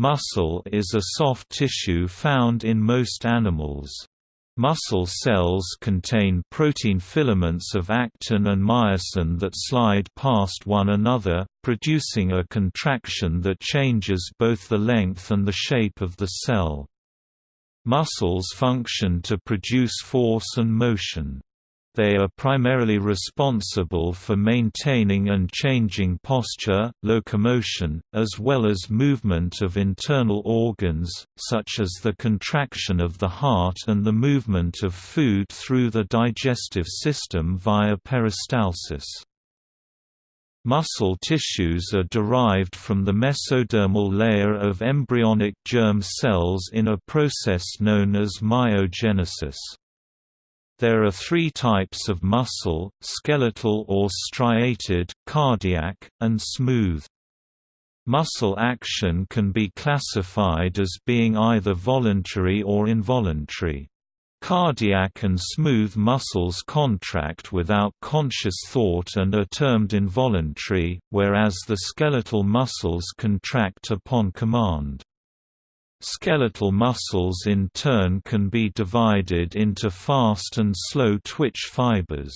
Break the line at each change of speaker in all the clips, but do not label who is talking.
Muscle is a soft tissue found in most animals. Muscle cells contain protein filaments of actin and myosin that slide past one another, producing a contraction that changes both the length and the shape of the cell. Muscles function to produce force and motion. They are primarily responsible for maintaining and changing posture, locomotion, as well as movement of internal organs, such as the contraction of the heart and the movement of food through the digestive system via peristalsis. Muscle tissues are derived from the mesodermal layer of embryonic germ cells in a process known as myogenesis. There are three types of muscle, skeletal or striated, cardiac, and smooth. Muscle action can be classified as being either voluntary or involuntary. Cardiac and smooth muscles contract without conscious thought and are termed involuntary, whereas the skeletal muscles contract upon command. Skeletal muscles in turn can be divided into fast and slow twitch fibers.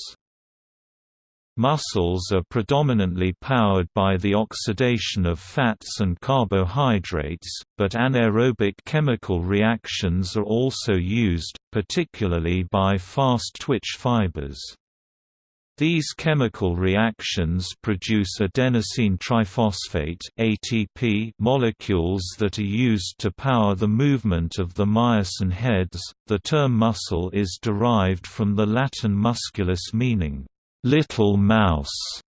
Muscles are predominantly powered by the oxidation of fats and carbohydrates, but anaerobic chemical reactions are also used, particularly by fast twitch fibers. These chemical reactions produce adenosine triphosphate (ATP) molecules that are used to power the movement of the myosin heads. The term muscle is derived from the Latin musculus meaning little mouse,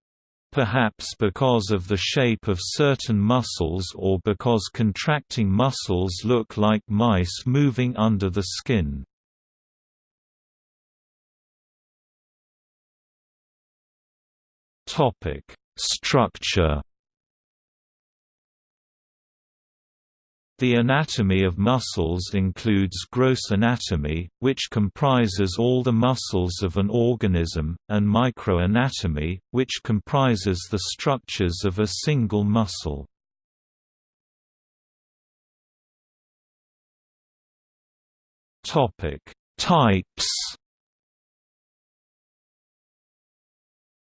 perhaps because of the shape of certain muscles or because contracting muscles look like mice moving under the skin. Topic: Structure. The anatomy of muscles includes gross anatomy, which comprises all the muscles of an organism, and microanatomy, which comprises the structures of a single muscle. Types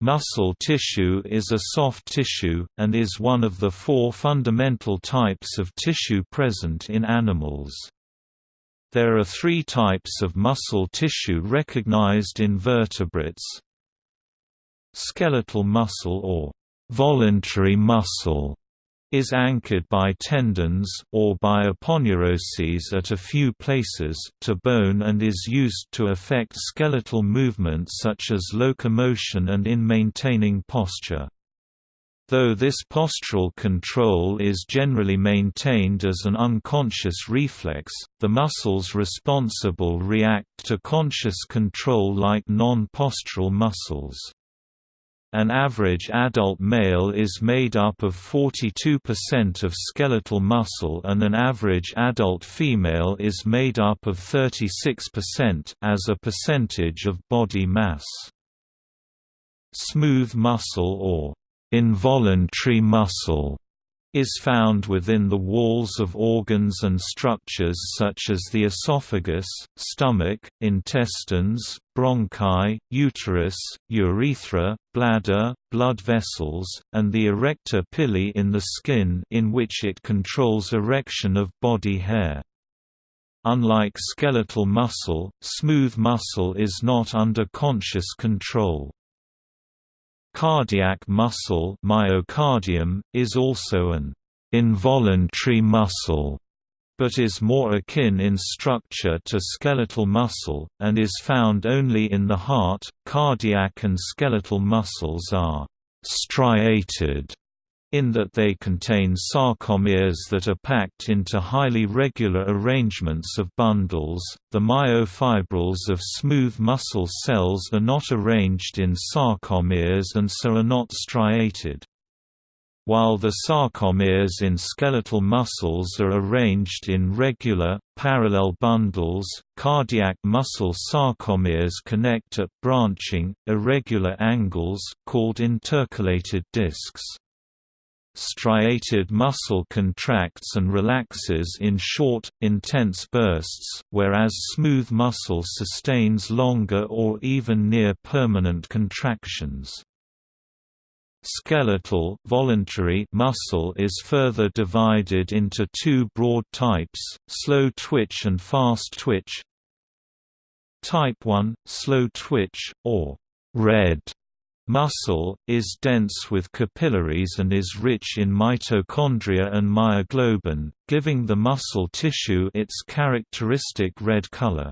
Muscle tissue is a soft tissue, and is one of the four fundamental types of tissue present in animals. There are three types of muscle tissue recognized in vertebrates Skeletal muscle or voluntary muscle is anchored by tendons or by aponeuroses at a few places to bone and is used to affect skeletal movement such as locomotion and in maintaining posture. Though this postural control is generally maintained as an unconscious reflex, the muscles responsible react to conscious control like non-postural muscles. An average adult male is made up of 42% of skeletal muscle and an average adult female is made up of 36% as a percentage of body mass. Smooth muscle or involuntary muscle is found within the walls of organs and structures such as the esophagus, stomach, intestines, bronchi, uterus, urethra, bladder, blood vessels, and the arrector pili in the skin in which it controls erection of body hair. Unlike skeletal muscle, smooth muscle is not under conscious control. Cardiac muscle myocardium, is also an involuntary muscle, but is more akin in structure to skeletal muscle, and is found only in the heart. Cardiac and skeletal muscles are striated in that they contain sarcomeres that are packed into highly regular arrangements of bundles. The myofibrils of smooth muscle cells are not arranged in sarcomeres and so are not striated. While the sarcomeres in skeletal muscles are arranged in regular, parallel bundles, cardiac muscle sarcomeres connect at branching, irregular angles called intercalated discs. Striated muscle contracts and relaxes in short, intense bursts, whereas smooth muscle sustains longer or even near permanent contractions. Skeletal voluntary muscle is further divided into two broad types, slow twitch and fast twitch. Type 1, slow twitch, or red muscle, is dense with capillaries and is rich in mitochondria and myoglobin, giving the muscle tissue its characteristic red color.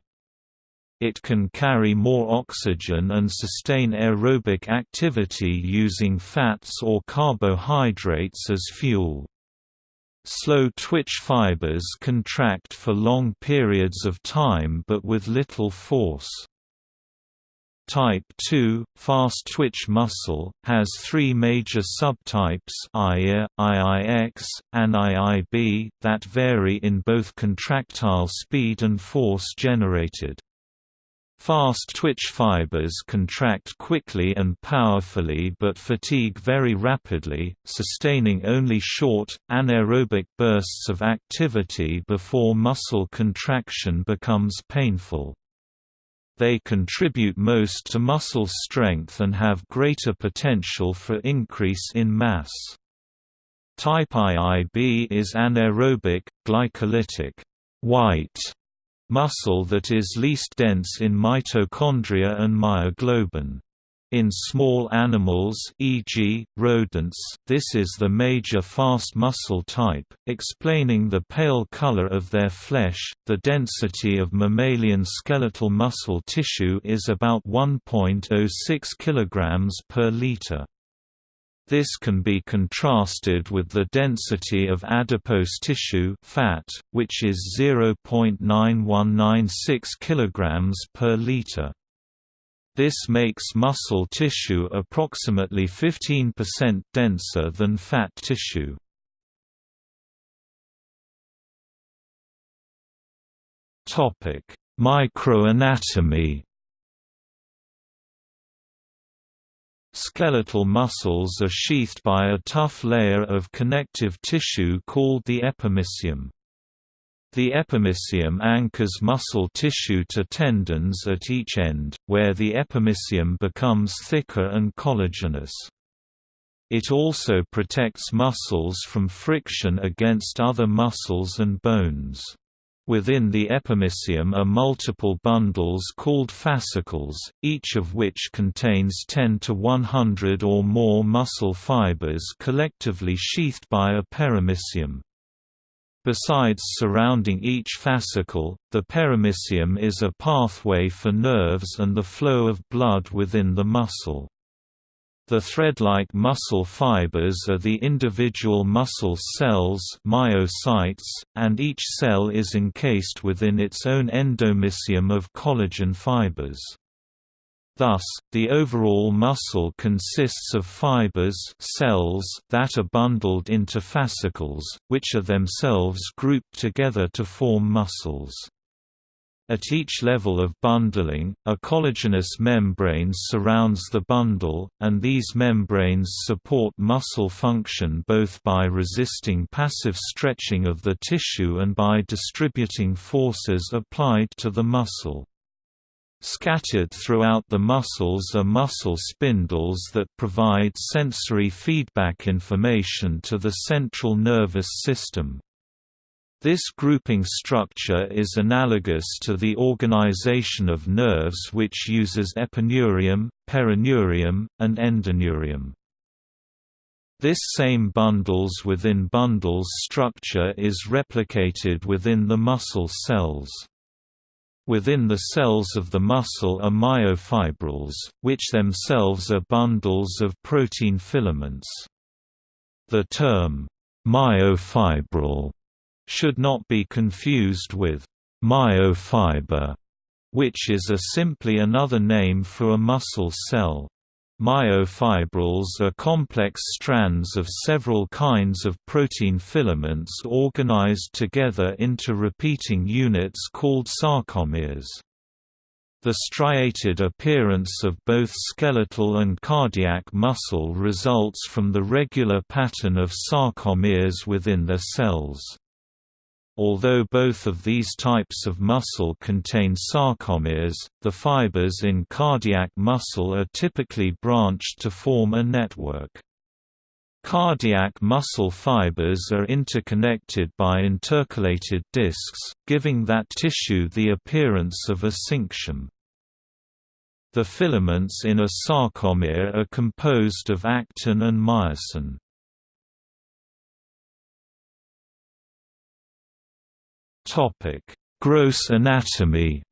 It can carry more oxygen and sustain aerobic activity using fats or carbohydrates as fuel. Slow twitch fibers contract for long periods of time but with little force. Type 2, fast twitch muscle, has three major subtypes IA, IIX, and IIB that vary in both contractile speed and force generated. Fast twitch fibers contract quickly and powerfully but fatigue very rapidly, sustaining only short, anaerobic bursts of activity before muscle contraction becomes painful. They contribute most to muscle strength and have greater potential for increase in mass. Type IIB is anaerobic, glycolytic, white muscle that is least dense in mitochondria and myoglobin. In small animals e.g., rodents, this is the major fast muscle type, explaining the pale color of their flesh. The density of mammalian skeletal muscle tissue is about 1.06 kg per liter. This can be contrasted with the density of adipose tissue fat, which is 0.9196 kg per liter. This makes muscle tissue approximately 15% denser than fat tissue. Topic: Microanatomy Skeletal muscles are sheathed by a tough layer of connective tissue called the epimysium. The epimysium anchors muscle tissue to tendons at each end, where the epimysium becomes thicker and collagenous. It also protects muscles from friction against other muscles and bones. Within the epimysium are multiple bundles called fascicles, each of which contains 10 to 100 or more muscle fibers collectively sheathed by a perimysium. Besides surrounding each fascicle, the perimysium is a pathway for nerves and the flow of blood within the muscle. The thread-like muscle fibers are the individual muscle cells myocytes, and each cell is encased within its own endomysium of collagen fibers. Thus, the overall muscle consists of fibers cells that are bundled into fascicles, which are themselves grouped together to form muscles. At each level of bundling, a collagenous membrane surrounds the bundle, and these membranes support muscle function both by resisting passive stretching of the tissue and by distributing forces applied to the muscle. Scattered throughout the muscles are muscle spindles that provide sensory feedback information to the central nervous system. This grouping structure is analogous to the organization of nerves which uses epineurium, perineurium, and endoneurium. This same bundles within bundles structure is replicated within the muscle cells. Within the cells of the muscle are myofibrils, which themselves are bundles of protein filaments. The term, myofibril should not be confused with myofiber, which is a simply another name for a muscle cell. Myofibrils are complex strands of several kinds of protein filaments organized together into repeating units called sarcomeres. The striated appearance of both skeletal and cardiac muscle results from the regular pattern of sarcomeres within their cells. Although both of these types of muscle contain sarcomeres, the fibers in cardiac muscle are typically branched to form a network. Cardiac muscle fibers are interconnected by intercalated discs, giving that tissue the appearance of a syncytium. The filaments in a sarcomere are composed of actin and myosin. Gross anatomy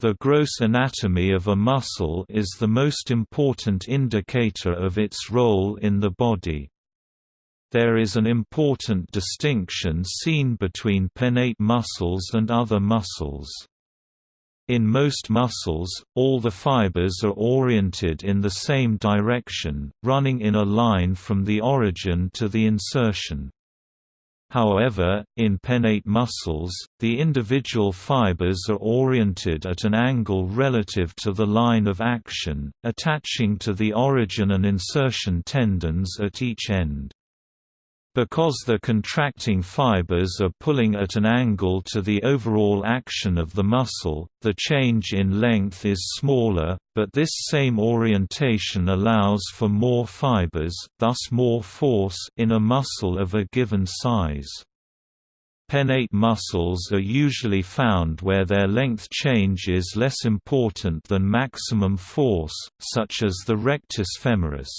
The gross anatomy of a muscle is the most important indicator of its role in the body. There is an important distinction seen between pennate muscles and other muscles. In most muscles, all the fibers are oriented in the same direction, running in a line from the origin to the insertion. However, in pennate muscles, the individual fibers are oriented at an angle relative to the line of action, attaching to the origin and insertion tendons at each end. Because the contracting fibers are pulling at an angle to the overall action of the muscle, the change in length is smaller, but this same orientation allows for more fibers, thus more force in a muscle of a given size. Pennate muscles are usually found where their length change is less important than maximum force, such as the rectus femoris.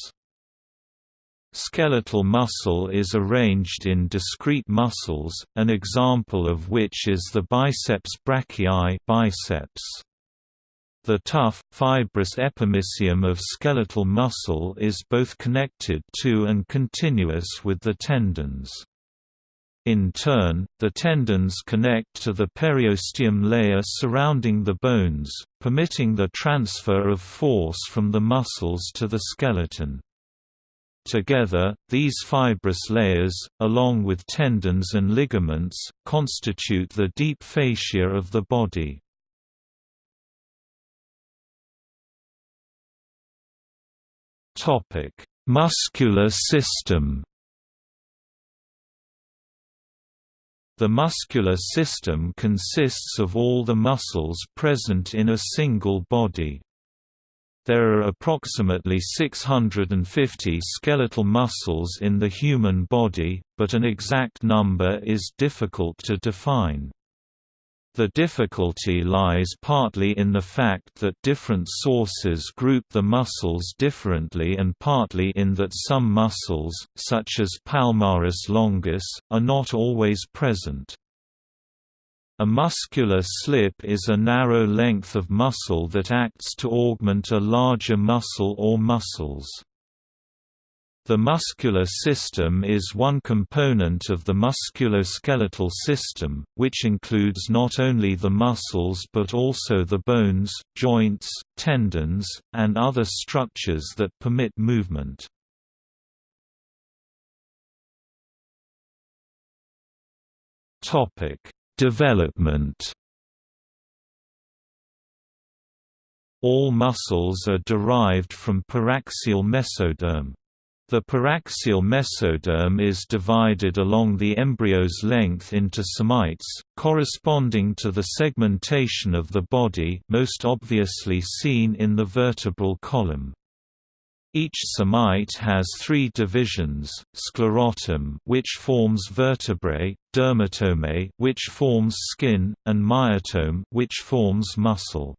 Skeletal muscle is arranged in discrete muscles, an example of which is the biceps brachii biceps. The tough, fibrous epimysium of skeletal muscle is both connected to and continuous with the tendons. In turn, the tendons connect to the periosteum layer surrounding the bones, permitting the transfer of force from the muscles to the skeleton. Together, these fibrous layers, along with tendons and ligaments, constitute the deep fascia of the body. Muscular system The muscular system consists of all the muscles present in a single body. There are approximately 650 skeletal muscles in the human body, but an exact number is difficult to define. The difficulty lies partly in the fact that different sources group the muscles differently and partly in that some muscles, such as palmaris longus, are not always present. A muscular slip is a narrow length of muscle that acts to augment a larger muscle or muscles. The muscular system is one component of the musculoskeletal system, which includes not only the muscles but also the bones, joints, tendons, and other structures that permit movement. Topic: Development All muscles are derived from paraxial mesoderm. The paraxial mesoderm is divided along the embryo's length into somites, corresponding to the segmentation of the body most obviously seen in the vertebral column. Each somite has three divisions, sclerotome which forms vertebrae, dermatome which forms skin, and myotome which forms muscle.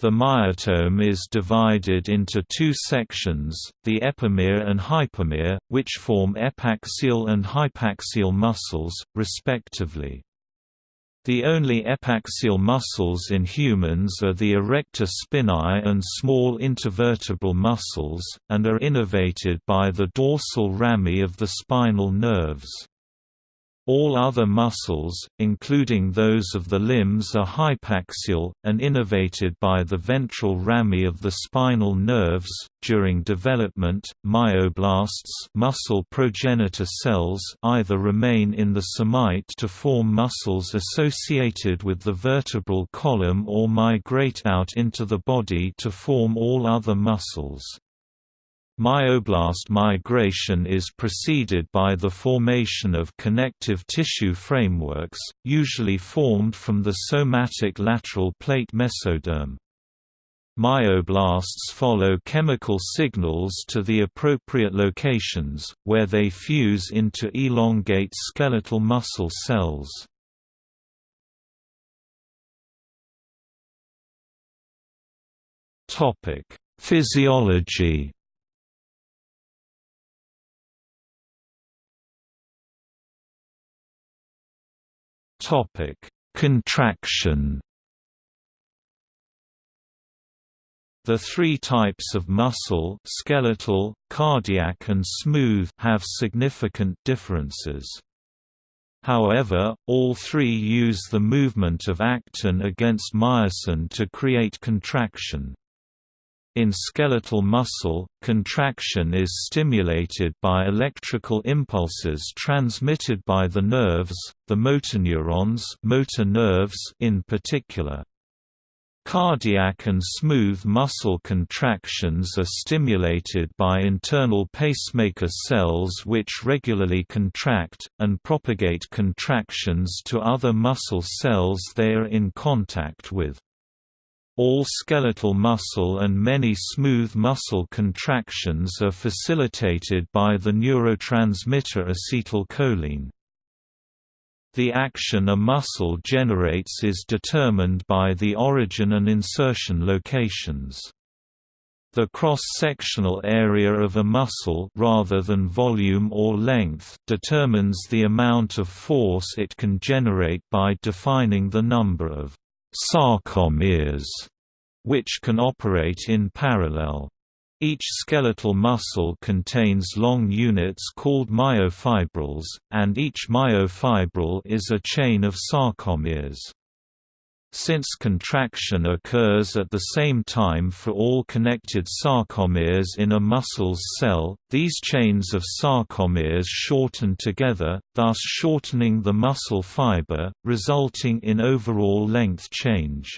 The myotome is divided into two sections, the epimere and hypomere, which form epaxial and hypaxial muscles, respectively. The only epaxial muscles in humans are the erector spinae and small intervertebral muscles, and are innervated by the dorsal rami of the spinal nerves. All other muscles, including those of the limbs are hypaxial, and innervated by the ventral rami of the spinal nerves. During development, myoblasts muscle progenitor cells either remain in the somite to form muscles associated with the vertebral column or migrate out into the body to form all other muscles. Myoblast migration is preceded by the formation of connective tissue frameworks, usually formed from the somatic lateral plate mesoderm. Myoblasts follow chemical signals to the appropriate locations, where they fuse into elongate skeletal muscle cells. Physiology Topic: Contraction. The three types of muscle skeletal, cardiac and smooth have significant differences. However, all three use the movement of actin against myosin to create contraction. In skeletal muscle, contraction is stimulated by electrical impulses transmitted by the nerves, the motoneurons motor nerves in particular. Cardiac and smooth muscle contractions are stimulated by internal pacemaker cells which regularly contract, and propagate contractions to other muscle cells they are in contact with. All skeletal muscle and many smooth muscle contractions are facilitated by the neurotransmitter acetylcholine. The action a muscle generates is determined by the origin and insertion locations. The cross-sectional area of a muscle rather than volume or length determines the amount of force it can generate by defining the number of sarcomeres, which can operate in parallel. Each skeletal muscle contains long units called myofibrils, and each myofibril is a chain of sarcomeres. Since contraction occurs at the same time for all connected sarcomeres in a muscle's cell, these chains of sarcomeres shorten together, thus shortening the muscle fiber, resulting in overall length change.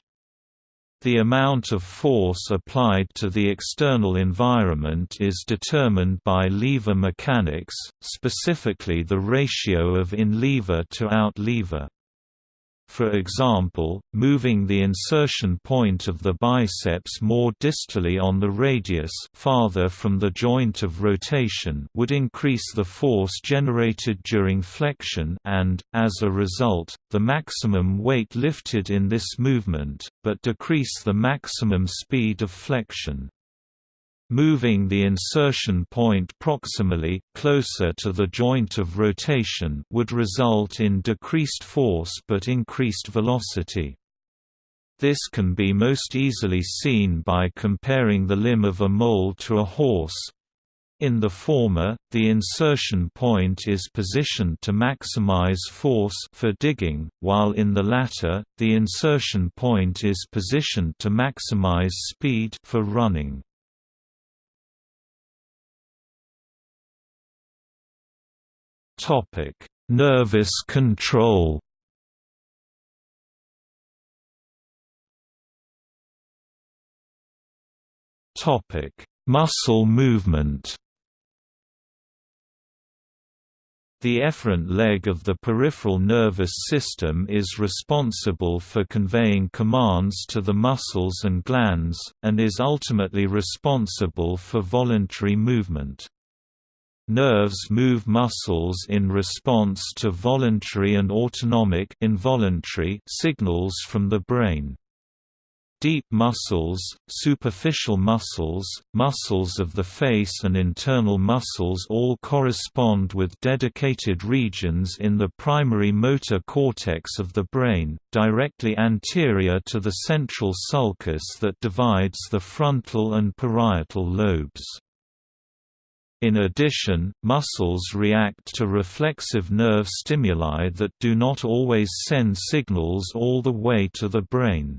The amount of force applied to the external environment is determined by lever mechanics, specifically the ratio of in-lever to out-lever. For example, moving the insertion point of the biceps more distally on the radius farther from the joint of rotation would increase the force generated during flexion and, as a result, the maximum weight lifted in this movement, but decrease the maximum speed of flexion. Moving the insertion point proximally, closer to the joint of rotation would result in decreased force but increased velocity. This can be most easily seen by comparing the limb of a mole to a horse. In the former, the insertion point is positioned to maximize force for digging, while in the latter, the insertion point is positioned to maximize speed for running. Topic: Nervous control. Topic: Muscle movement. The efferent leg of the peripheral nervous system is responsible for conveying commands to the muscles and glands, and is ultimately responsible for voluntary movement. Nerves move muscles in response to voluntary and autonomic involuntary signals from the brain. Deep muscles, superficial muscles, muscles of the face and internal muscles all correspond with dedicated regions in the primary motor cortex of the brain, directly anterior to the central sulcus that divides the frontal and parietal lobes. In addition, muscles react to reflexive nerve stimuli that do not always send signals all the way to the brain.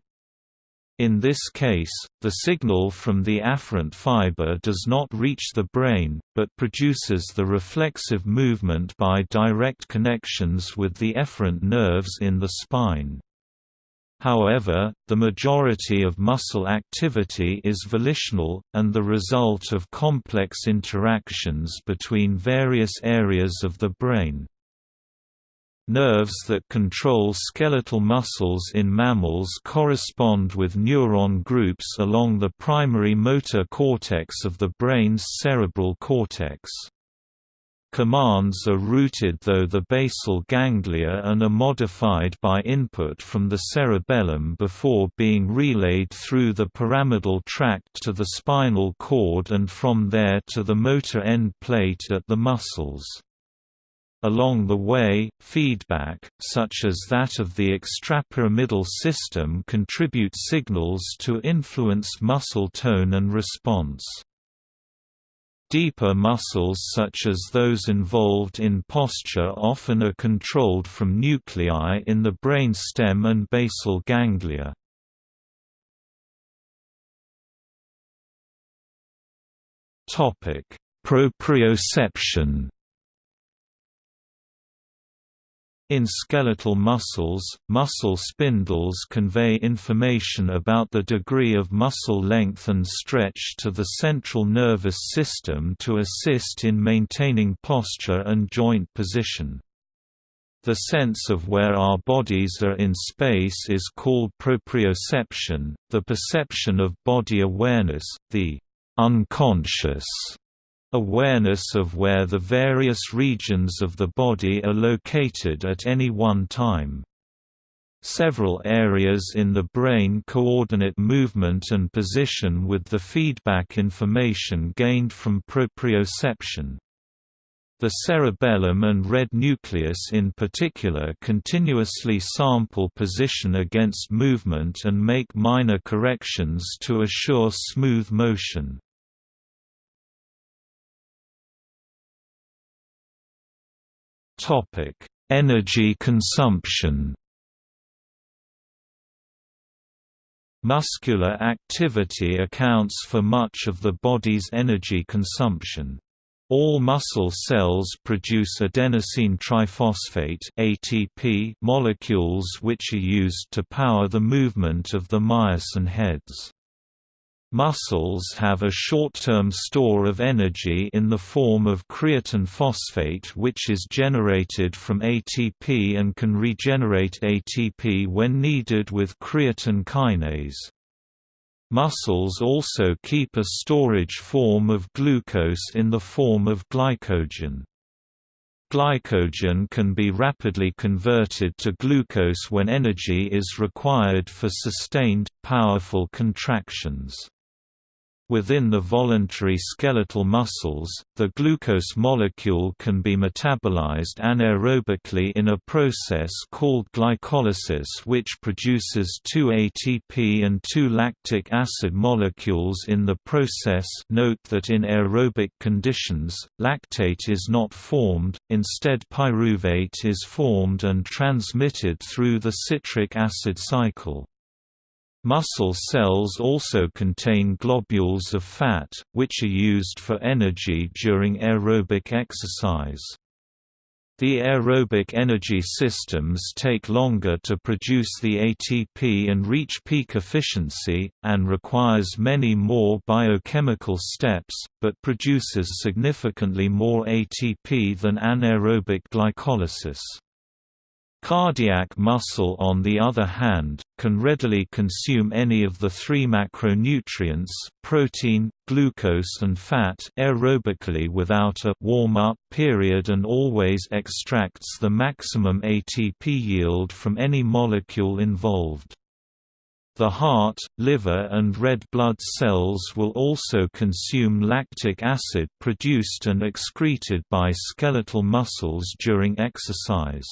In this case, the signal from the afferent fiber does not reach the brain, but produces the reflexive movement by direct connections with the efferent nerves in the spine. However, the majority of muscle activity is volitional, and the result of complex interactions between various areas of the brain. Nerves that control skeletal muscles in mammals correspond with neuron groups along the primary motor cortex of the brain's cerebral cortex. Commands are routed through the basal ganglia and are modified by input from the cerebellum before being relayed through the pyramidal tract to the spinal cord and from there to the motor end plate at the muscles. Along the way, feedback, such as that of the extrapyramidal system contribute signals to influence muscle tone and response. Deeper muscles such as those involved in posture often are controlled from nuclei in the brain stem and basal ganglia. Proprioception In skeletal muscles, muscle spindles convey information about the degree of muscle length and stretch to the central nervous system to assist in maintaining posture and joint position. The sense of where our bodies are in space is called proprioception, the perception of body awareness, the unconscious Awareness of where the various regions of the body are located at any one time. Several areas in the brain coordinate movement and position with the feedback information gained from proprioception. The cerebellum and red nucleus in particular continuously sample position against movement and make minor corrections to assure smooth motion. Topic: Energy consumption. Muscular activity accounts for much of the body's energy consumption. All muscle cells produce adenosine triphosphate (ATP) molecules which are used to power the movement of the myosin heads. Muscles have a short-term store of energy in the form of creatine phosphate which is generated from ATP and can regenerate ATP when needed with creatine kinase. Muscles also keep a storage form of glucose in the form of glycogen. Glycogen can be rapidly converted to glucose when energy is required for sustained, powerful contractions. Within the voluntary skeletal muscles, the glucose molecule can be metabolized anaerobically in a process called glycolysis which produces two ATP and two lactic acid molecules in the process note that in aerobic conditions, lactate is not formed, instead pyruvate is formed and transmitted through the citric acid cycle. Muscle cells also contain globules of fat, which are used for energy during aerobic exercise. The aerobic energy systems take longer to produce the ATP and reach peak efficiency, and requires many more biochemical steps, but produces significantly more ATP than anaerobic glycolysis. Cardiac muscle on the other hand, can readily consume any of the three macronutrients protein, glucose and fat aerobically without a warm-up period and always extracts the maximum ATP yield from any molecule involved. The heart, liver and red blood cells will also consume lactic acid produced and excreted by skeletal muscles during exercise.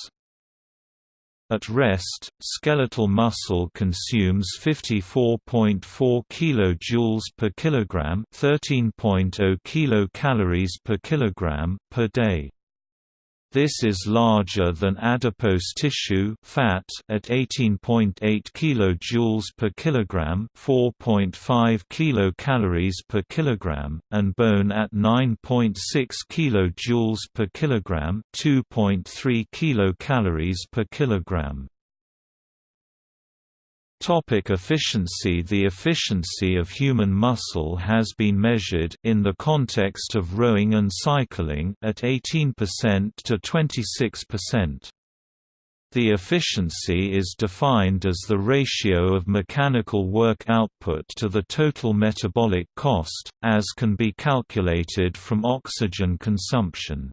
At rest, skeletal muscle consumes 54.4 kJ per kilogram, 13.0 kilocalories per kilogram per day. This is larger than adipose tissue fat at 18.8 kJ per kilogram, 4.5 kilocalories per kilogram, and bone at 9.6 kJ per kilogram, 2.3 kilocalories per kilogram. Topic efficiency The efficiency of human muscle has been measured in the context of rowing and cycling at 18% to 26%. The efficiency is defined as the ratio of mechanical work output to the total metabolic cost, as can be calculated from oxygen consumption.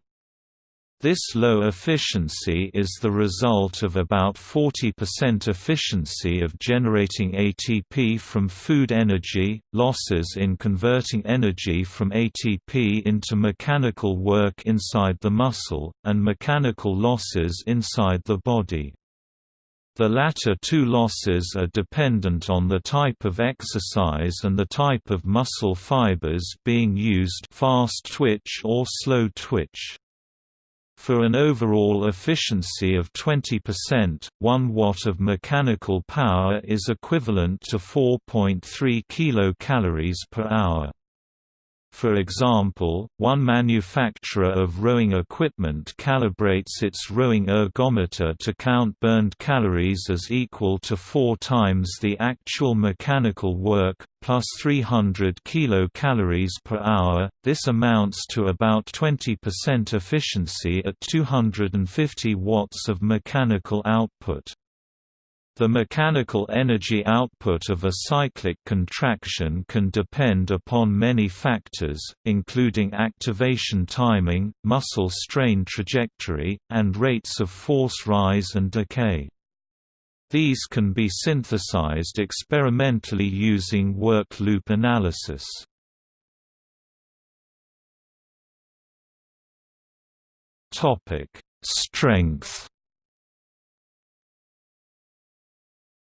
This low efficiency is the result of about 40% efficiency of generating ATP from food energy, losses in converting energy from ATP into mechanical work inside the muscle, and mechanical losses inside the body. The latter two losses are dependent on the type of exercise and the type of muscle fibers being used fast twitch or slow twitch. For an overall efficiency of 20%, 1 watt of mechanical power is equivalent to 4.3 kilocalories per hour. For example, one manufacturer of rowing equipment calibrates its rowing ergometer to count burned calories as equal to four times the actual mechanical work, plus 300 kilocalories per hour. This amounts to about 20% efficiency at 250 watts of mechanical output. The mechanical energy output of a cyclic contraction can depend upon many factors, including activation timing, muscle strain trajectory, and rates of force rise and decay. These can be synthesized experimentally using work loop analysis. Strength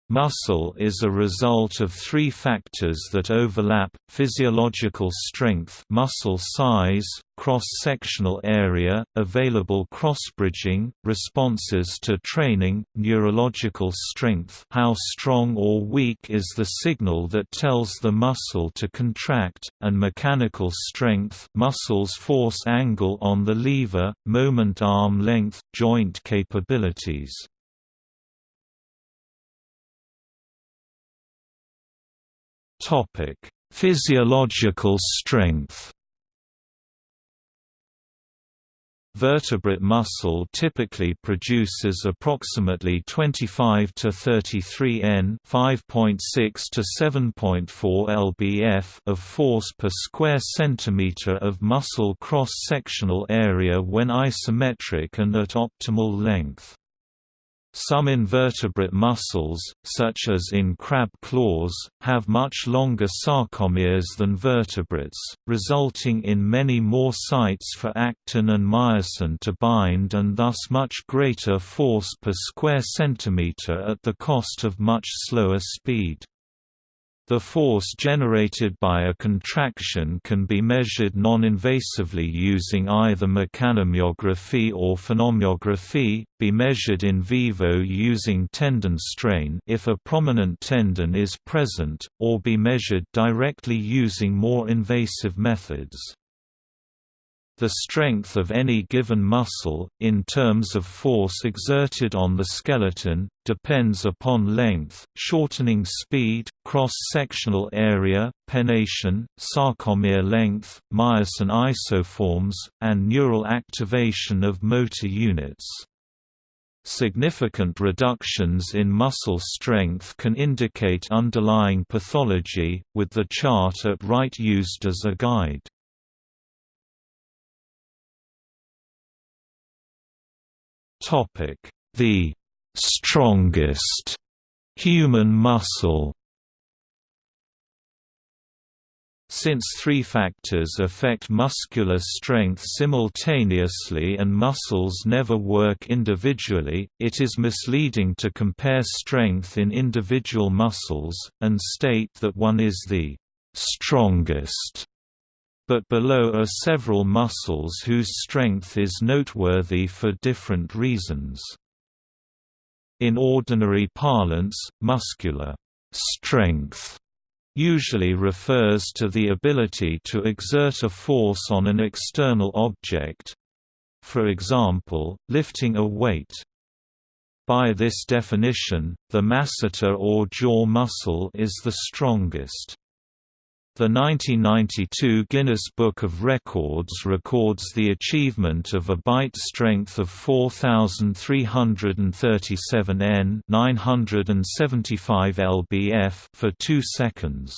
Muscle is a result of three factors that overlap, physiological strength muscle size, cross-sectional area, available cross-bridging, responses to training, neurological strength how strong or weak is the signal that tells the muscle to contract, and mechanical strength muscle's force angle on the lever, moment arm length, joint capabilities. Physiological strength. Vertebrate muscle typically produces approximately 25 to 33 N, 5.6 to 7.4 lbf of force per square centimeter of muscle cross-sectional area when isometric and at optimal length. Some invertebrate muscles, such as in crab claws, have much longer sarcomeres than vertebrates, resulting in many more sites for actin and myosin to bind and thus much greater force per square centimeter at the cost of much slower speed. The force generated by a contraction can be measured non-invasively using either mechanomyography or phonomyography, be measured in vivo using tendon strain if a prominent tendon is present, or be measured directly using more invasive methods. The strength of any given muscle, in terms of force exerted on the skeleton, depends upon length, shortening speed, cross-sectional area, pennation, sarcomere length, myosin isoforms, and neural activation of motor units. Significant reductions in muscle strength can indicate underlying pathology, with the chart at right used as a guide. The strongest human muscle Since three factors affect muscular strength simultaneously and muscles never work individually, it is misleading to compare strength in individual muscles, and state that one is the strongest. But below are several muscles whose strength is noteworthy for different reasons. In ordinary parlance, muscular strength usually refers to the ability to exert a force on an external object—for example, lifting a weight. By this definition, the masseter or jaw muscle is the strongest. The 1992 Guinness Book of Records records the achievement of a bite strength of 4337 N 975 lbf for 2 seconds.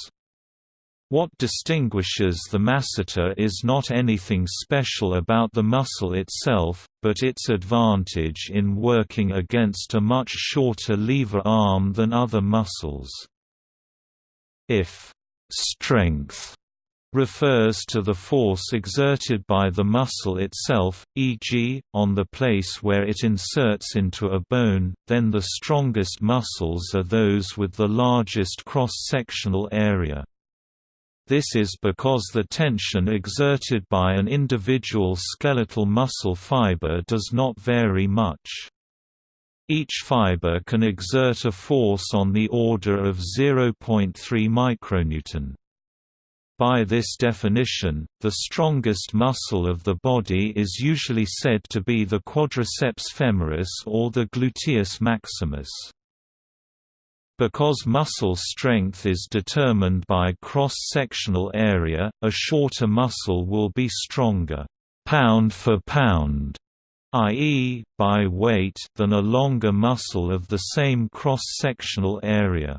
What distinguishes the masseter is not anything special about the muscle itself, but its advantage in working against a much shorter lever arm than other muscles. If Strength refers to the force exerted by the muscle itself, e.g., on the place where it inserts into a bone, then the strongest muscles are those with the largest cross-sectional area. This is because the tension exerted by an individual skeletal muscle fiber does not vary much. Each fiber can exert a force on the order of 0.3 micronewton. By this definition, the strongest muscle of the body is usually said to be the quadriceps femoris or the gluteus maximus. Because muscle strength is determined by cross-sectional area, a shorter muscle will be stronger, pound for pound, i.e., by weight than a longer muscle of the same cross-sectional area.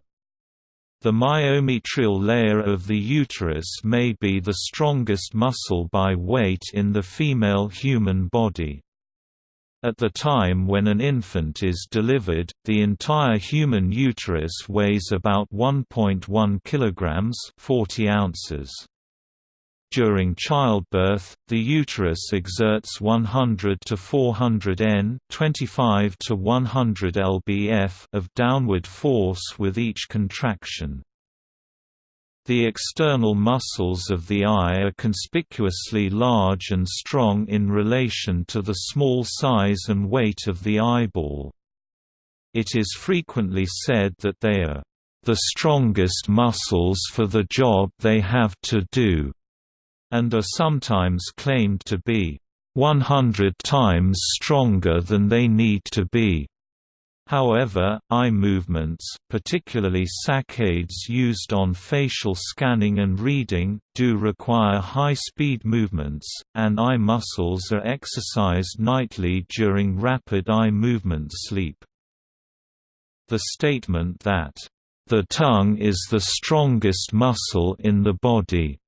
The myometrial layer of the uterus may be the strongest muscle by weight in the female human body. At the time when an infant is delivered, the entire human uterus weighs about 1.1 kilograms 40 ounces. During childbirth, the uterus exerts 100 to 400 N 25 to 100 lbf of downward force with each contraction. The external muscles of the eye are conspicuously large and strong in relation to the small size and weight of the eyeball. It is frequently said that they are the strongest muscles for the job they have to do and are sometimes claimed to be 100 times stronger than they need to be. However, eye movements, particularly saccades used on facial scanning and reading, do require high-speed movements, and eye muscles are exercised nightly during rapid eye movement sleep. The statement that, "...the tongue is the strongest muscle in the body,"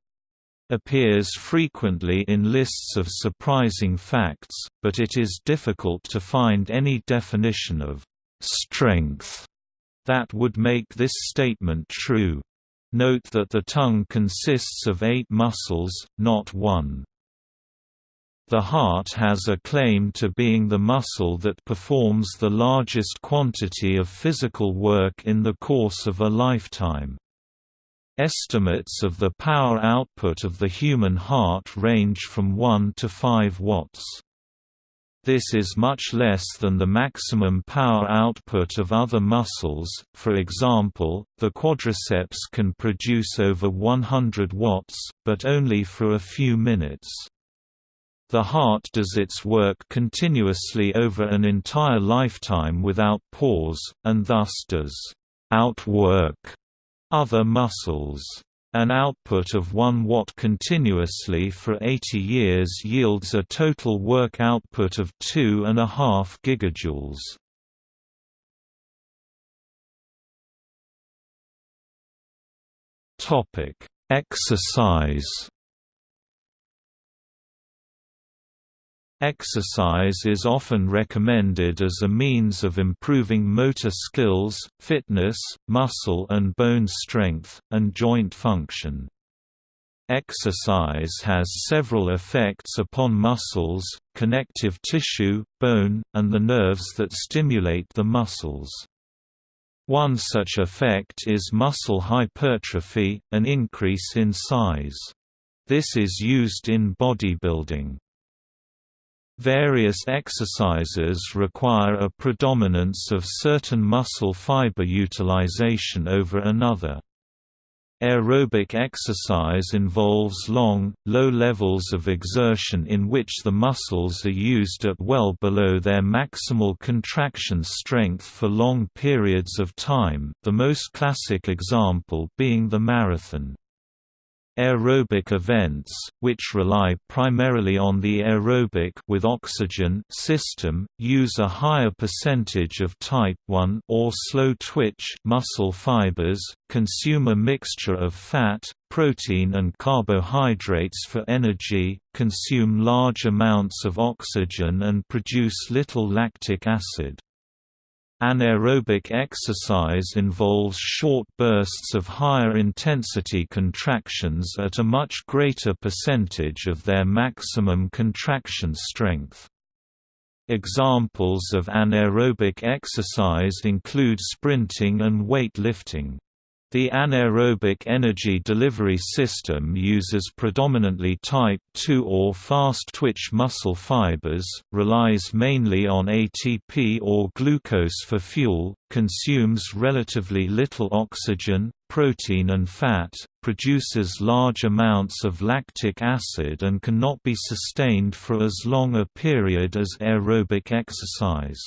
appears frequently in lists of surprising facts, but it is difficult to find any definition of strength that would make this statement true. Note that the tongue consists of eight muscles, not one. The heart has a claim to being the muscle that performs the largest quantity of physical work in the course of a lifetime. Estimates of the power output of the human heart range from 1 to 5 watts. This is much less than the maximum power output of other muscles, for example, the quadriceps can produce over 100 watts, but only for a few minutes. The heart does its work continuously over an entire lifetime without pause, and thus does outwork other muscles. An output of 1 watt continuously for 80 years yields a total work output of 2.5 gigajoules. Topic: Exercise Exercise is often recommended as a means of improving motor skills, fitness, muscle and bone strength, and joint function. Exercise has several effects upon muscles, connective tissue, bone, and the nerves that stimulate the muscles. One such effect is muscle hypertrophy, an increase in size. This is used in bodybuilding. Various exercises require a predominance of certain muscle fiber utilization over another. Aerobic exercise involves long, low levels of exertion in which the muscles are used at well below their maximal contraction strength for long periods of time, the most classic example being the marathon. Aerobic events, which rely primarily on the aerobic with oxygen system, use a higher percentage of type 1 or slow twitch muscle fibers, consume a mixture of fat, protein and carbohydrates for energy, consume large amounts of oxygen and produce little lactic acid. Anaerobic exercise involves short bursts of higher intensity contractions at a much greater percentage of their maximum contraction strength. Examples of anaerobic exercise include sprinting and weight lifting. The anaerobic energy delivery system uses predominantly type II or fast-twitch muscle fibers, relies mainly on ATP or glucose for fuel, consumes relatively little oxygen, protein and fat, produces large amounts of lactic acid and cannot be sustained for as long a period as aerobic exercise.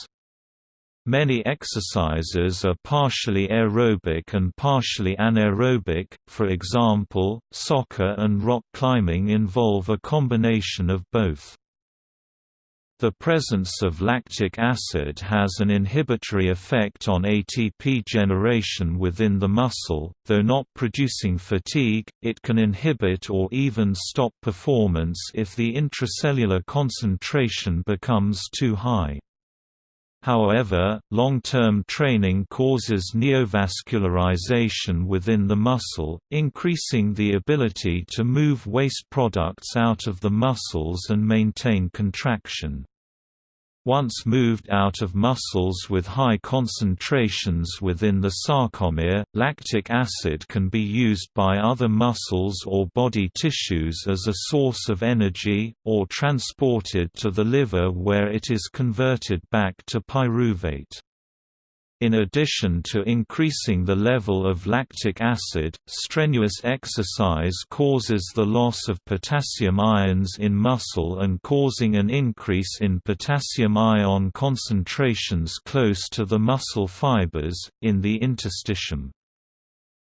Many exercises are partially aerobic and partially anaerobic, for example, soccer and rock climbing involve a combination of both. The presence of lactic acid has an inhibitory effect on ATP generation within the muscle, though not producing fatigue, it can inhibit or even stop performance if the intracellular concentration becomes too high. However, long-term training causes neovascularization within the muscle, increasing the ability to move waste products out of the muscles and maintain contraction. Once moved out of muscles with high concentrations within the sarcomere, lactic acid can be used by other muscles or body tissues as a source of energy, or transported to the liver where it is converted back to pyruvate. In addition to increasing the level of lactic acid, strenuous exercise causes the loss of potassium ions in muscle and causing an increase in potassium ion concentrations close to the muscle fibers, in the interstitium.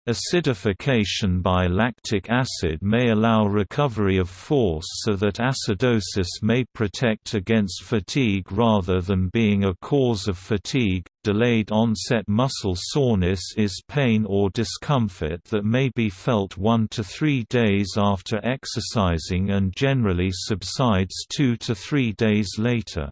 Acidification by lactic acid may allow recovery of force so that acidosis may protect against fatigue rather than being a cause of fatigue. Delayed onset muscle soreness is pain or discomfort that may be felt 1 to 3 days after exercising and generally subsides 2 to 3 days later.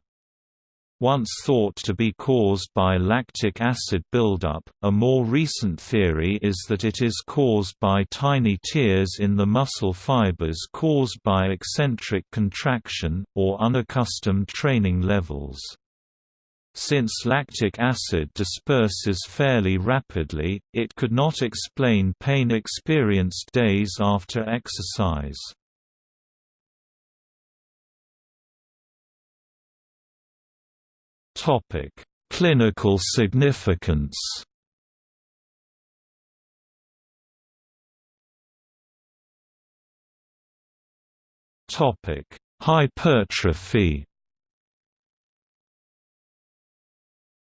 Once thought to be caused by lactic acid buildup, a more recent theory is that it is caused by tiny tears in the muscle fibers caused by eccentric contraction, or unaccustomed training levels. Since lactic acid disperses fairly rapidly, it could not explain pain experienced days after exercise. Topic: Clinical significance. Topic: Hypertrophy.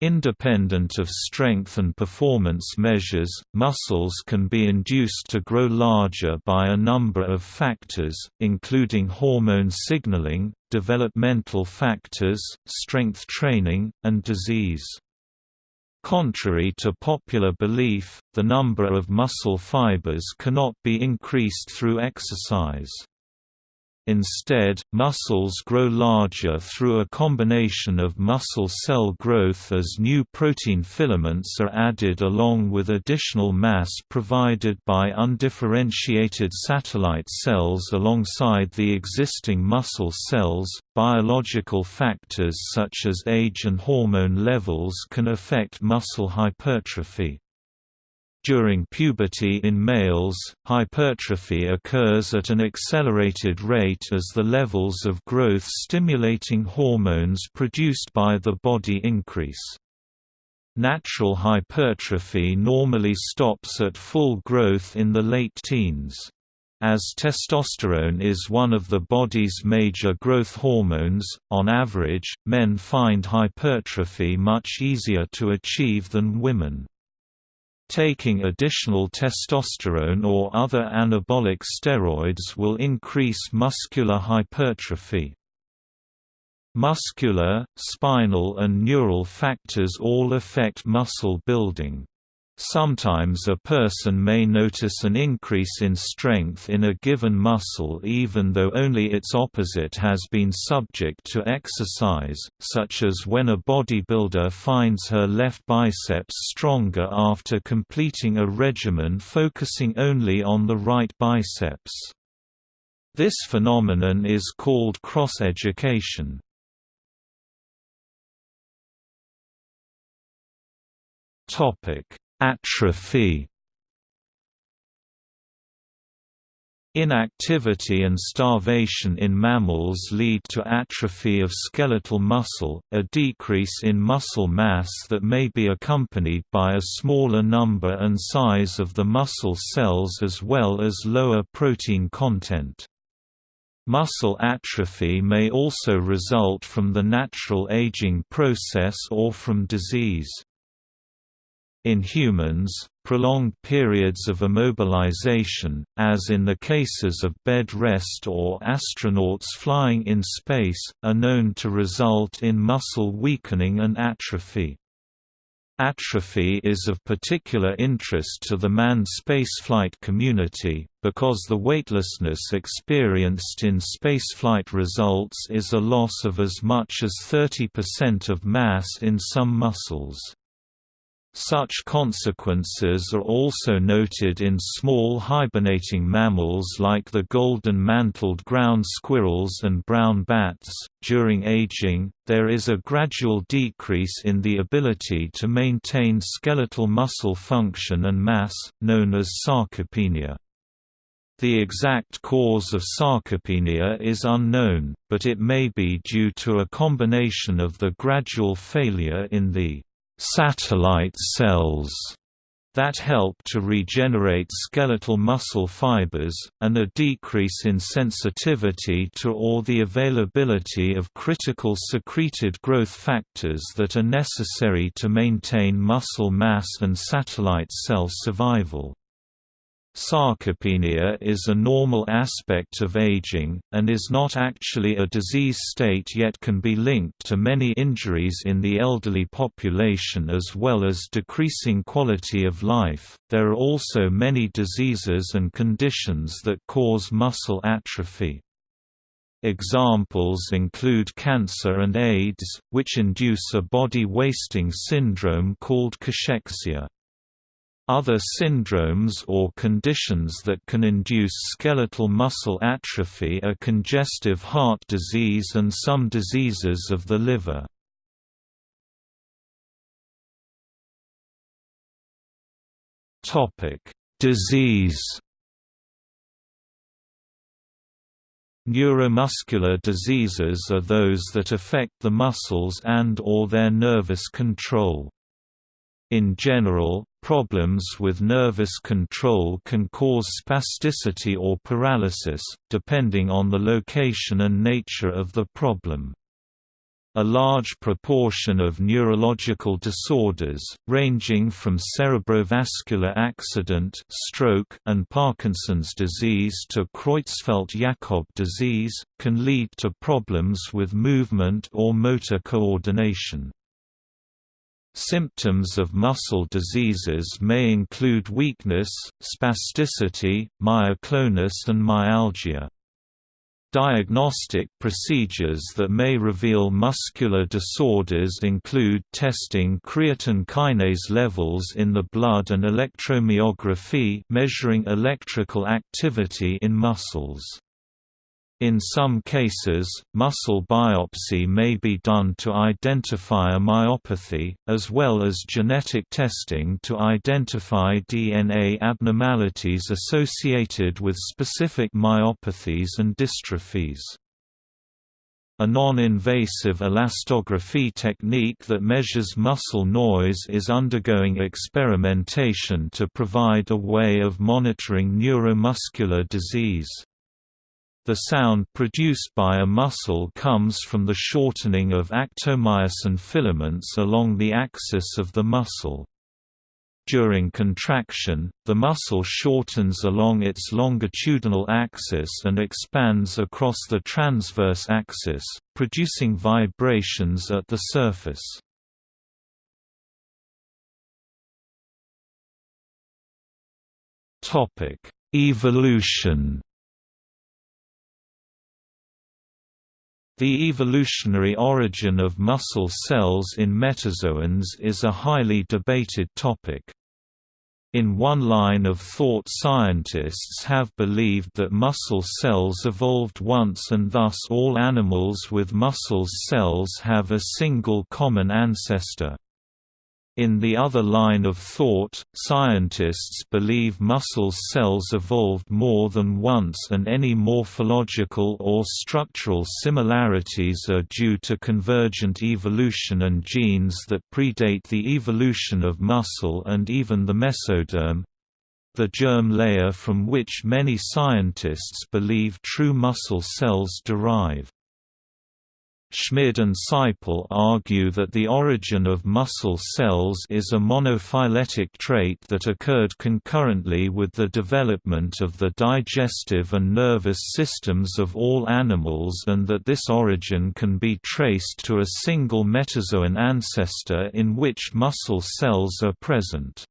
Independent of strength and performance measures, muscles can be induced to grow larger by a number of factors, including hormone signaling, developmental factors, strength training, and disease. Contrary to popular belief, the number of muscle fibers cannot be increased through exercise. Instead, muscles grow larger through a combination of muscle cell growth as new protein filaments are added along with additional mass provided by undifferentiated satellite cells alongside the existing muscle cells. Biological factors such as age and hormone levels can affect muscle hypertrophy. During puberty in males, hypertrophy occurs at an accelerated rate as the levels of growth-stimulating hormones produced by the body increase. Natural hypertrophy normally stops at full growth in the late teens. As testosterone is one of the body's major growth hormones, on average, men find hypertrophy much easier to achieve than women. Taking additional testosterone or other anabolic steroids will increase muscular hypertrophy. Muscular, spinal and neural factors all affect muscle building. Sometimes a person may notice an increase in strength in a given muscle even though only its opposite has been subject to exercise, such as when a bodybuilder finds her left biceps stronger after completing a regimen focusing only on the right biceps. This phenomenon is called cross-education. Topic Atrophy Inactivity and starvation in mammals lead to atrophy of skeletal muscle, a decrease in muscle mass that may be accompanied by a smaller number and size of the muscle cells as well as lower protein content. Muscle atrophy may also result from the natural aging process or from disease. In humans, prolonged periods of immobilization, as in the cases of bed rest or astronauts flying in space, are known to result in muscle weakening and atrophy. Atrophy is of particular interest to the manned spaceflight community, because the weightlessness experienced in spaceflight results is a loss of as much as 30% of mass in some muscles. Such consequences are also noted in small hibernating mammals like the golden mantled ground squirrels and brown bats. During aging, there is a gradual decrease in the ability to maintain skeletal muscle function and mass, known as sarcopenia. The exact cause of sarcopenia is unknown, but it may be due to a combination of the gradual failure in the satellite cells that help to regenerate skeletal muscle fibers, and a decrease in sensitivity to or the availability of critical secreted growth factors that are necessary to maintain muscle mass and satellite cell survival. Sarcopenia is a normal aspect of aging, and is not actually a disease state yet can be linked to many injuries in the elderly population as well as decreasing quality of life. There are also many diseases and conditions that cause muscle atrophy. Examples include cancer and AIDS, which induce a body wasting syndrome called cachexia. Other syndromes or conditions that can induce skeletal muscle atrophy are congestive heart disease and some diseases of the liver. Disease Neuromuscular diseases are those that affect the muscles and or their nervous control. In general, problems with nervous control can cause spasticity or paralysis, depending on the location and nature of the problem. A large proportion of neurological disorders, ranging from cerebrovascular accident stroke and Parkinson's disease to Creutzfeldt-Jakob disease, can lead to problems with movement or motor coordination. Symptoms of muscle diseases may include weakness, spasticity, myoclonus and myalgia. Diagnostic procedures that may reveal muscular disorders include testing creatine kinase levels in the blood and electromyography measuring electrical activity in muscles. In some cases, muscle biopsy may be done to identify a myopathy, as well as genetic testing to identify DNA abnormalities associated with specific myopathies and dystrophies. A non-invasive elastography technique that measures muscle noise is undergoing experimentation to provide a way of monitoring neuromuscular disease. The sound produced by a muscle comes from the shortening of actomyosin filaments along the axis of the muscle. During contraction, the muscle shortens along its longitudinal axis and expands across the transverse axis, producing vibrations at the surface. Evolution The evolutionary origin of muscle cells in metazoans is a highly debated topic. In one line of thought scientists have believed that muscle cells evolved once and thus all animals with muscle cells have a single common ancestor. In the other line of thought, scientists believe muscle cells evolved more than once and any morphological or structural similarities are due to convergent evolution and genes that predate the evolution of muscle and even the mesoderm—the germ layer from which many scientists believe true muscle cells derive. Schmid and Seipel argue that the origin of muscle cells is a monophyletic trait that occurred concurrently with the development of the digestive and nervous systems of all animals and that this origin can be traced to a single metazoan ancestor in which muscle cells are present.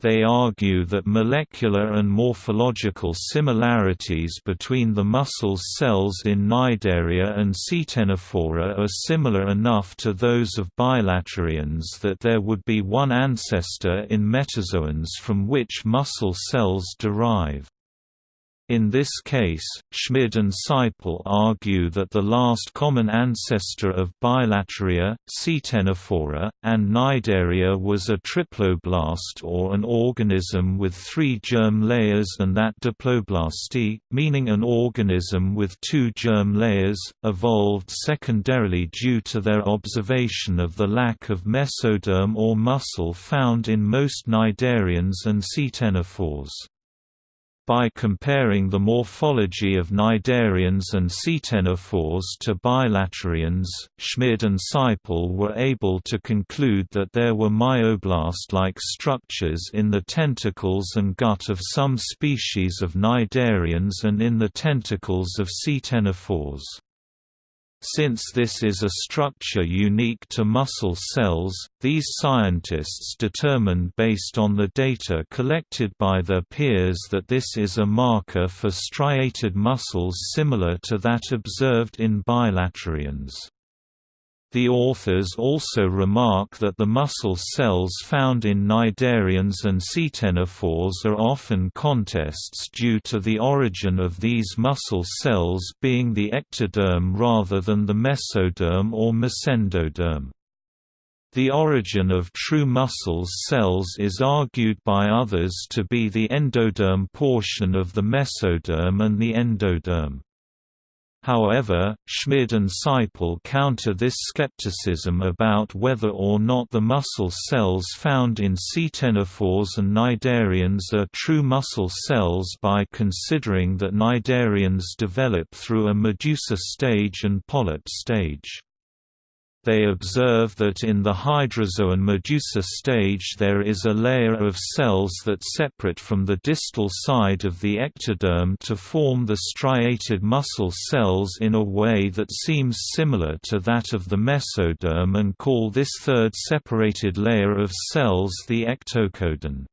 They argue that molecular and morphological similarities between the muscle cells in Cnidaria and Ctenophora are similar enough to those of bilaterians that there would be one ancestor in metazoans from which muscle cells derive. In this case, Schmid and Seipel argue that the last common ancestor of Bilateria, Ctenophora, and Cnidaria was a triploblast or an organism with three germ layers and that diploblasty, meaning an organism with two germ layers, evolved secondarily due to their observation of the lack of mesoderm or muscle found in most cnidarians and ctenophores. By comparing the morphology of cnidarians and ctenophores to bilaterians, Schmid and Seipel were able to conclude that there were myoblast-like structures in the tentacles and gut of some species of cnidarians and in the tentacles of ctenophores. Since this is a structure unique to muscle cells, these scientists determined based on the data collected by their peers that this is a marker for striated muscles similar to that observed in bilaterians. The authors also remark that the muscle cells found in cnidarians and ctenophores are often contests due to the origin of these muscle cells being the ectoderm rather than the mesoderm or mesendoderm. The origin of true muscle cells is argued by others to be the endoderm portion of the mesoderm and the endoderm. However, Schmid and Seipel counter this skepticism about whether or not the muscle cells found in ctenophores and cnidarians are true muscle cells by considering that cnidarians develop through a medusa stage and polyp stage. They observe that in the hydrozoan medusa stage there is a layer of cells that separate from the distal side of the ectoderm to form the striated muscle cells in a way that seems similar to that of the mesoderm and call this third separated layer of cells the entocodon.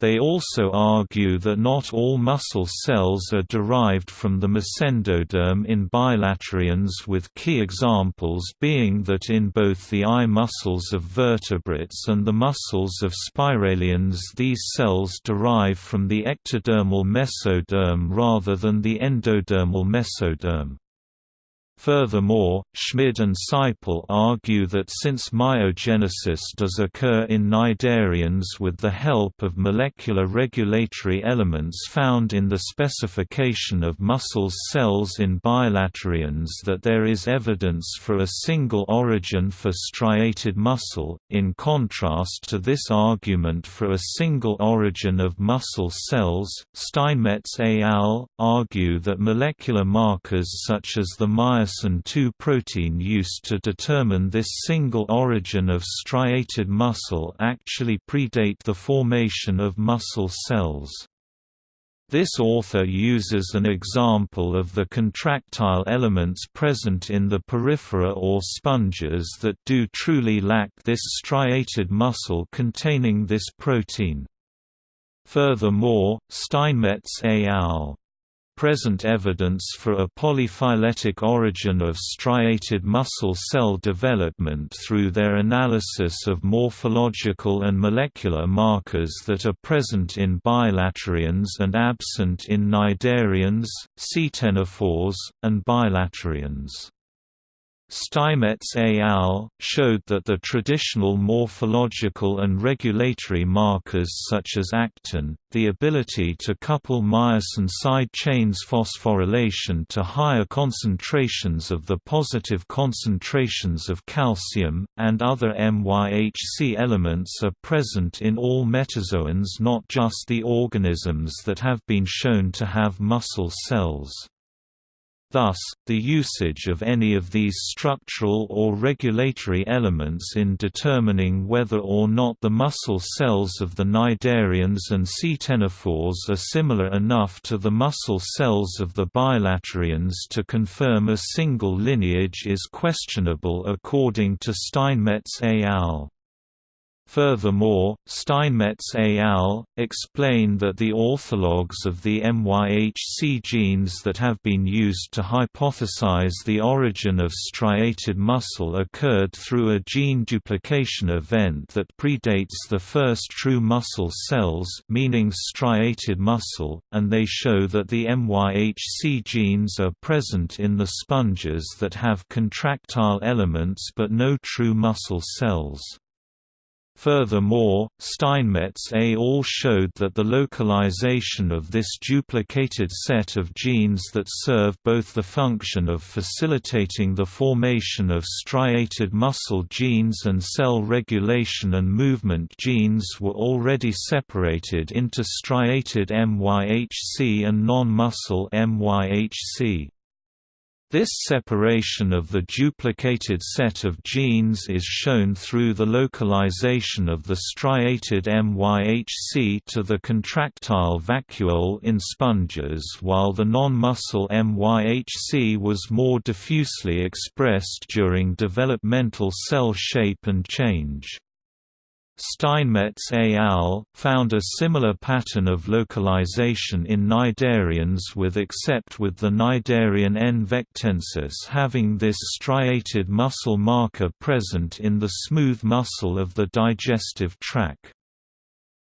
They also argue that not all muscle cells are derived from the mesendoderm in bilaterians with key examples being that in both the eye muscles of vertebrates and the muscles of spiralians these cells derive from the ectodermal mesoderm rather than the endodermal mesoderm. Furthermore, Schmid and Seipel argue that since myogenesis does occur in cnidarians with the help of molecular regulatory elements found in the specification of muscle cells in bilaterians that there is evidence for a single origin for striated muscle, in contrast to this argument for a single origin of muscle cells, Steinmetz et al. argue that molecular markers such as the myosin myosin 2 protein used to determine this single origin of striated muscle actually predate the formation of muscle cells. This author uses an example of the contractile elements present in the porifera or sponges that do truly lack this striated muscle containing this protein. Furthermore, Steinmetz et al present evidence for a polyphyletic origin of striated muscle cell development through their analysis of morphological and molecular markers that are present in bilaterians and absent in cnidarians, ctenophores, and bilaterians. Steinmetz et al. showed that the traditional morphological and regulatory markers such as actin, the ability to couple myosin side chains phosphorylation to higher concentrations of the positive concentrations of calcium, and other MYHC elements are present in all metazoans not just the organisms that have been shown to have muscle cells. Thus, the usage of any of these structural or regulatory elements in determining whether or not the muscle cells of the cnidarians and ctenophores are similar enough to the muscle cells of the bilaterians to confirm a single lineage is questionable according to Steinmetz et al. Furthermore, Steinmetz et al. explain that the orthologs of the MYHC genes that have been used to hypothesize the origin of striated muscle occurred through a gene duplication event that predates the first true muscle cells meaning striated muscle, and they show that the MYHC genes are present in the sponges that have contractile elements but no true muscle cells. Furthermore, Steinmetz et al. showed that the localization of this duplicated set of genes that serve both the function of facilitating the formation of striated muscle genes and cell regulation and movement genes were already separated into striated MYHC and non-muscle MYHC. This separation of the duplicated set of genes is shown through the localization of the striated MYHC to the contractile vacuole in sponges while the non-muscle MYHC was more diffusely expressed during developmental cell shape and change. Steinmetz et al. found a similar pattern of localization in cnidarians with except with the cnidarian N. vectensis having this striated muscle marker present in the smooth muscle of the digestive tract.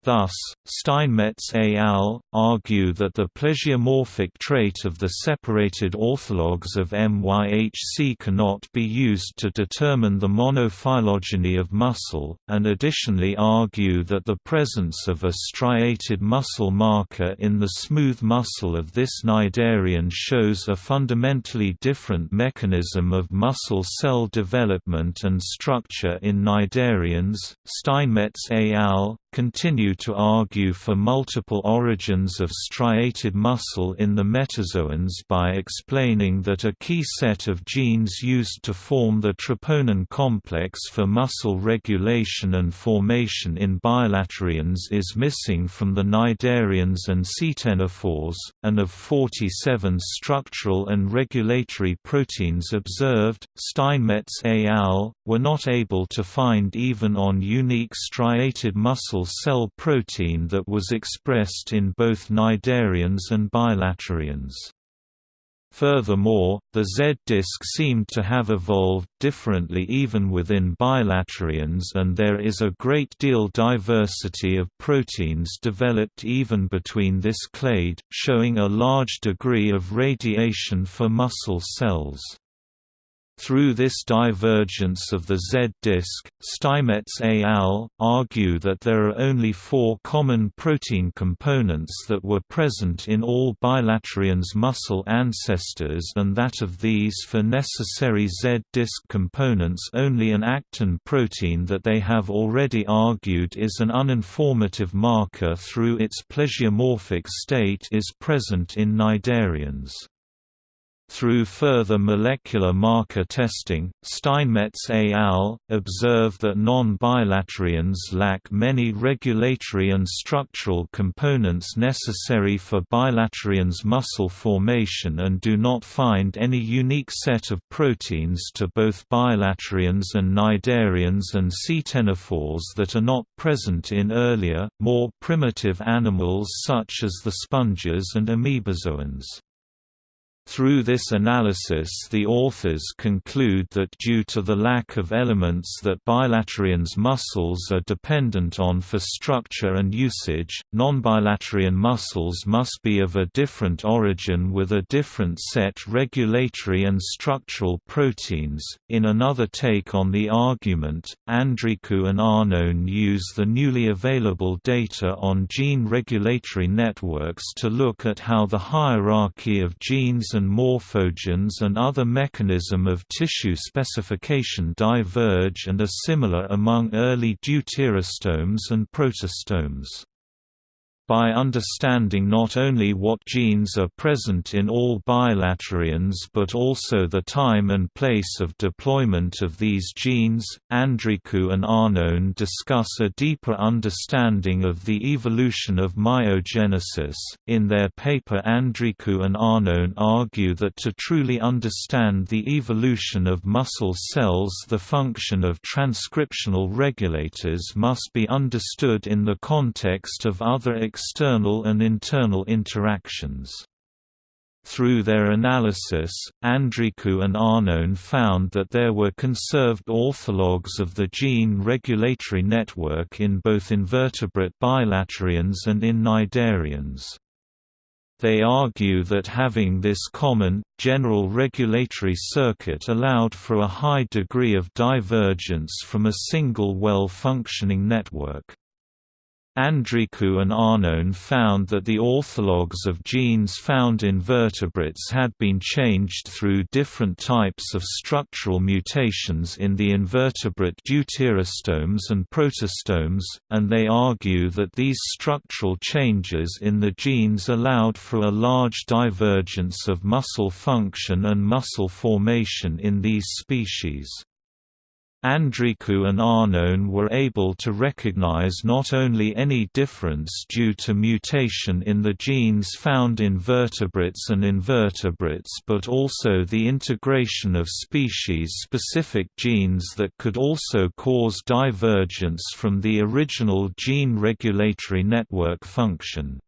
Thus, Steinmetz et al. argue that the plesiomorphic trait of the separated orthologs of MYHC cannot be used to determine the monophylogeny of muscle, and additionally argue that the presence of a striated muscle marker in the smooth muscle of this cnidarian shows a fundamentally different mechanism of muscle cell development and structure in cnidarians. Steinmetz et al continue to argue for multiple origins of striated muscle in the metazoans by explaining that a key set of genes used to form the troponin complex for muscle regulation and formation in bilaterians is missing from the cnidarians and ctenophores, and of 47 structural and regulatory proteins observed, Steinmetz et al. were not able to find even on unique striated muscle muscle cell protein that was expressed in both cnidarians and bilaterians. Furthermore, the Z-disk seemed to have evolved differently even within bilaterians and there is a great deal diversity of proteins developed even between this clade, showing a large degree of radiation for muscle cells. Through this divergence of the Z-disk, Steinmetz et al. argue that there are only four common protein components that were present in all bilaterians' muscle ancestors and that of these for necessary Z-disk components only an actin protein that they have already argued is an uninformative marker through its plesiomorphic state is present in cnidarians. Through further molecular marker testing, Steinmetz et al. observe that non-bilaterians lack many regulatory and structural components necessary for bilaterians muscle formation and do not find any unique set of proteins to both bilaterians and cnidarians and ctenophores that are not present in earlier, more primitive animals such as the sponges and amoebozoans. Through this analysis the authors conclude that due to the lack of elements that bilaterians muscles are dependent on for structure and usage, non-bilaterian muscles must be of a different origin with a different set regulatory and structural proteins. In another take on the argument, Andrikou and Arnone use the newly available data on gene regulatory networks to look at how the hierarchy of genes and morphogenes and other mechanism of tissue specification diverge and are similar among early deuterostomes and protostomes by understanding not only what genes are present in all bilaterians but also the time and place of deployment of these genes. Andrikou and Arnone discuss a deeper understanding of the evolution of myogenesis. In their paper, Andrikou and Arnone argue that to truly understand the evolution of muscle cells, the function of transcriptional regulators must be understood in the context of other external and internal interactions. Through their analysis, Andrikou and Arnone found that there were conserved orthologs of the gene regulatory network in both invertebrate bilaterians and in cnidarians. They argue that having this common, general regulatory circuit allowed for a high degree of divergence from a single well-functioning network. Andrikou and Arnone found that the orthologs of genes found in vertebrates had been changed through different types of structural mutations in the invertebrate deuterostomes and protostomes, and they argue that these structural changes in the genes allowed for a large divergence of muscle function and muscle formation in these species. Andrikou and Arnone were able to recognize not only any difference due to mutation in the genes found in vertebrates and invertebrates but also the integration of species-specific genes that could also cause divergence from the original gene regulatory network function.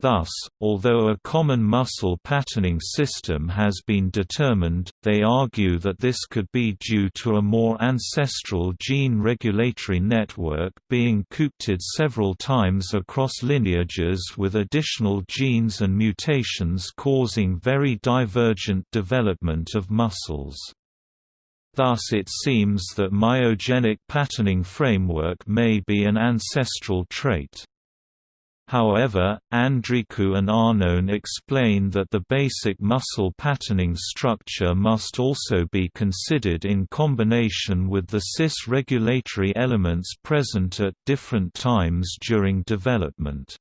Thus, although a common muscle patterning system has been determined, they argue that this could be due to a more ancestral gene regulatory network being coopted several times across lineages with additional genes and mutations causing very divergent development of muscles. Thus it seems that myogenic patterning framework may be an ancestral trait. However, Andrikou and Arnone explain that the basic muscle patterning structure must also be considered in combination with the cis regulatory elements present at different times during development.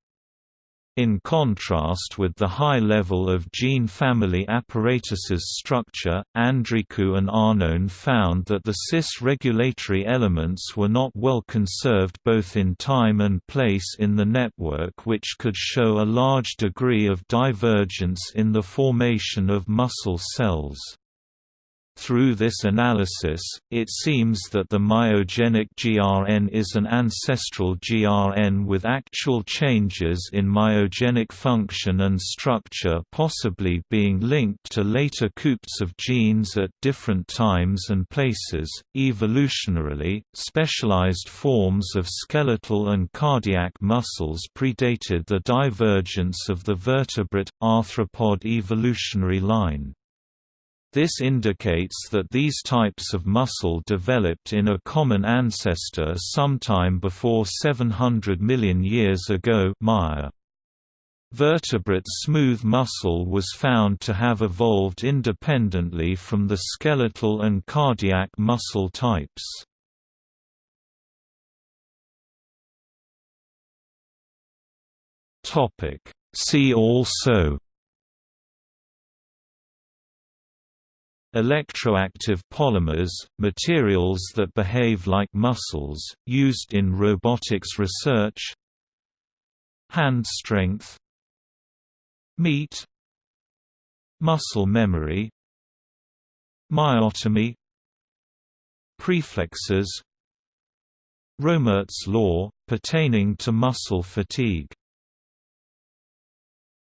In contrast with the high level of gene family apparatus's structure, Andrikou and Arnone found that the cis regulatory elements were not well conserved both in time and place in the network which could show a large degree of divergence in the formation of muscle cells. Through this analysis, it seems that the myogenic GRN is an ancestral GRN with actual changes in myogenic function and structure possibly being linked to later coops of genes at different times and places. Evolutionarily, specialized forms of skeletal and cardiac muscles predated the divergence of the vertebrate arthropod evolutionary line. This indicates that these types of muscle developed in a common ancestor sometime before 700 million years ago. Vertebrate smooth muscle was found to have evolved independently from the skeletal and cardiac muscle types. See also Electroactive polymers, materials that behave like muscles, used in robotics research Hand strength Meat Muscle memory Myotomy Preflexes Rohmert's law, pertaining to muscle fatigue